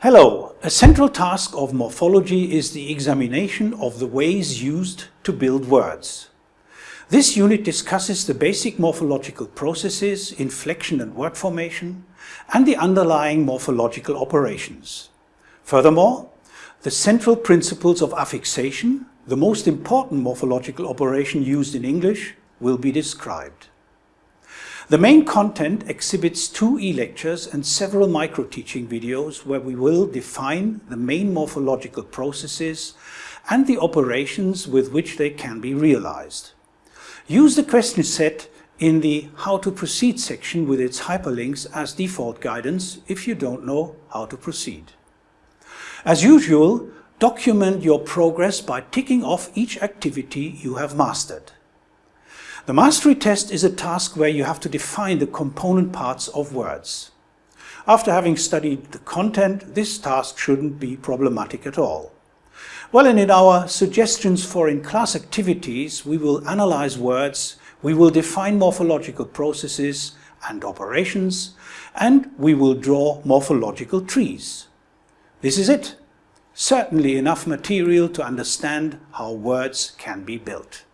Hello, a central task of morphology is the examination of the ways used to build words. This unit discusses the basic morphological processes, inflection and word formation, and the underlying morphological operations. Furthermore, the central principles of affixation, the most important morphological operation used in English, will be described. The main content exhibits two e-lectures and several micro-teaching videos where we will define the main morphological processes and the operations with which they can be realized. Use the question set in the How to Proceed section with its hyperlinks as default guidance if you don't know how to proceed. As usual, document your progress by ticking off each activity you have mastered. The mastery test is a task where you have to define the component parts of words. After having studied the content, this task shouldn't be problematic at all. Well, and in our suggestions for in-class activities, we will analyze words, we will define morphological processes and operations, and we will draw morphological trees. This is it. Certainly enough material to understand how words can be built.